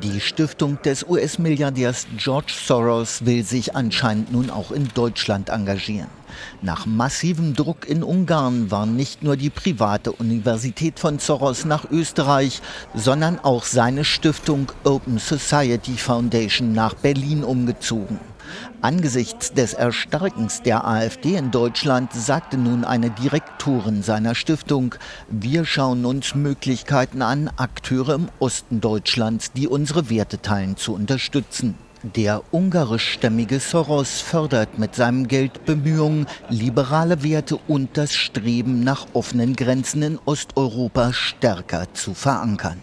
Die Stiftung des US-Milliardärs George Soros will sich anscheinend nun auch in Deutschland engagieren. Nach massivem Druck in Ungarn war nicht nur die private Universität von Soros nach Österreich, sondern auch seine Stiftung Open Society Foundation nach Berlin umgezogen. Angesichts des Erstarkens der AfD in Deutschland sagte nun eine Direktorin seiner Stiftung, wir schauen uns Möglichkeiten an, Akteure im Osten Deutschlands, die unsere Werte teilen, zu unterstützen. Der ungarischstämmige Soros fördert mit seinem Geld Bemühungen, liberale Werte und das Streben nach offenen Grenzen in Osteuropa stärker zu verankern.